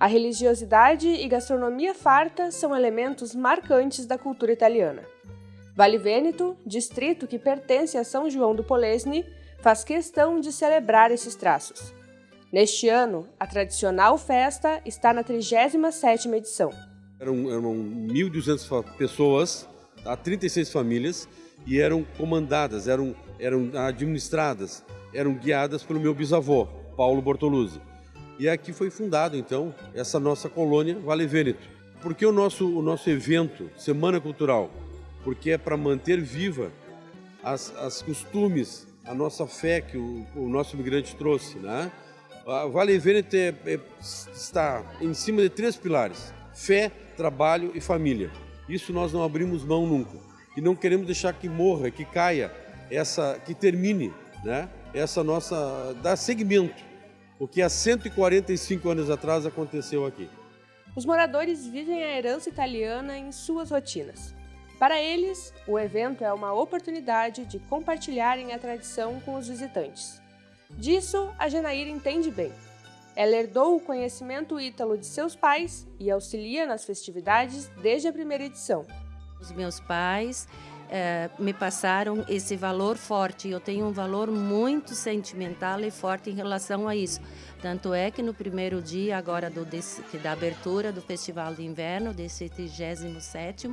A religiosidade e gastronomia farta são elementos marcantes da cultura italiana. Vale Vêneto, distrito que pertence a São João do Polesne, faz questão de celebrar esses traços. Neste ano, a tradicional festa está na 37ª edição. Eram, eram 1.200 pessoas, 36 famílias, e eram comandadas, eram, eram administradas, eram guiadas pelo meu bisavô, Paulo Bortoluzzi. E aqui foi fundado, então, essa nossa colônia Vale Vêneto. Por que o nosso, o nosso evento, Semana Cultural? Porque é para manter viva as, as costumes, a nossa fé que o, o nosso imigrante trouxe. Né? A Vale Vêneto é, é, está em cima de três pilares, fé, trabalho e família. Isso nós não abrimos mão nunca. E não queremos deixar que morra, que caia, essa, que termine né? essa nossa, dar segmento o que há 145 anos atrás aconteceu aqui. Os moradores vivem a herança italiana em suas rotinas. Para eles, o evento é uma oportunidade de compartilharem a tradição com os visitantes. Disso, a Genaíra entende bem. Ela herdou o conhecimento ítalo de seus pais e auxilia nas festividades desde a primeira edição. Os meus pais é, me passaram esse valor forte. Eu tenho um valor muito sentimental e forte em relação a isso. Tanto é que no primeiro dia agora do, desse, da abertura do Festival de Inverno, desse 37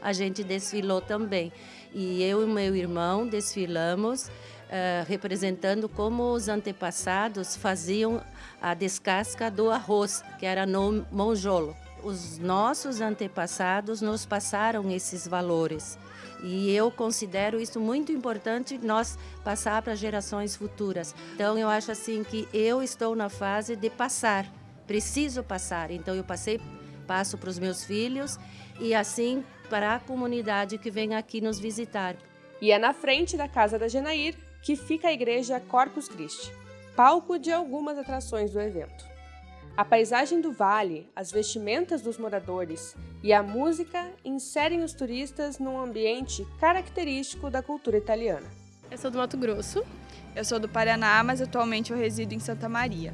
a gente desfilou também. E eu e meu irmão desfilamos Uh, representando como os antepassados faziam a descasca do arroz, que era no monjolo. Os nossos antepassados nos passaram esses valores. E eu considero isso muito importante nós passar para gerações futuras. Então eu acho assim que eu estou na fase de passar, preciso passar. Então eu passei, passo para os meus filhos e assim para a comunidade que vem aqui nos visitar. E é na frente da casa da Genair que fica a igreja Corpus Christi, palco de algumas atrações do evento. A paisagem do vale, as vestimentas dos moradores e a música inserem os turistas num ambiente característico da cultura italiana. Eu sou do Mato Grosso. Eu sou do Paraná, mas atualmente eu resido em Santa Maria.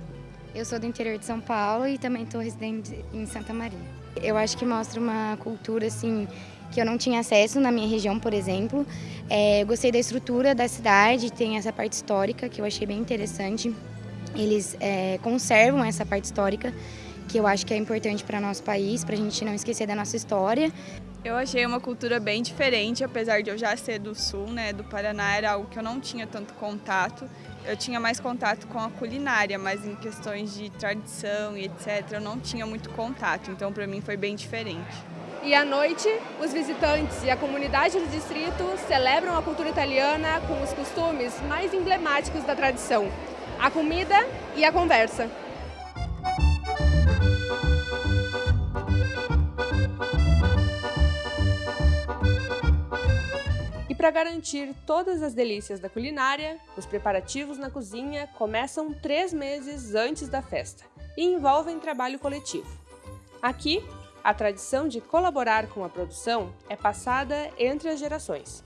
Eu sou do interior de São Paulo e também estou residente em Santa Maria. Eu acho que mostra uma cultura assim que eu não tinha acesso na minha região, por exemplo. É, eu gostei da estrutura da cidade, tem essa parte histórica que eu achei bem interessante eles é, conservam essa parte histórica, que eu acho que é importante para nosso país, para a gente não esquecer da nossa história. Eu achei uma cultura bem diferente, apesar de eu já ser do sul, né, do Paraná, era algo que eu não tinha tanto contato. Eu tinha mais contato com a culinária, mas em questões de tradição e etc, eu não tinha muito contato, então para mim foi bem diferente. E à noite, os visitantes e a comunidade do distrito celebram a cultura italiana com os costumes mais emblemáticos da tradição a comida e a conversa. E para garantir todas as delícias da culinária, os preparativos na cozinha começam três meses antes da festa e envolvem trabalho coletivo. Aqui, a tradição de colaborar com a produção é passada entre as gerações.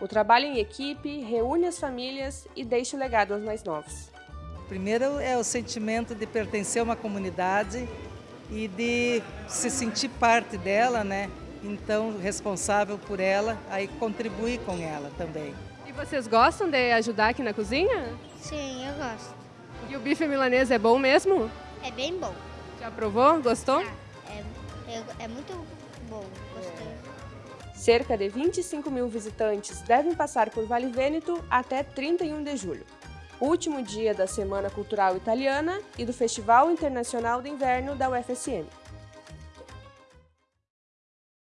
O trabalho em equipe reúne as famílias e deixa o legado aos mais novos. Primeiro é o sentimento de pertencer a uma comunidade e de se sentir parte dela, né? Então, responsável por ela, aí contribuir com ela também. E vocês gostam de ajudar aqui na cozinha? Sim, eu gosto. E o bife milanês é bom mesmo? É bem bom. Já provou? Gostou? É, é, muito bom, gostei. Cerca de 25 mil visitantes devem passar por Vale Vêneto até 31 de julho último dia da Semana Cultural Italiana e do Festival Internacional de Inverno da UFSM.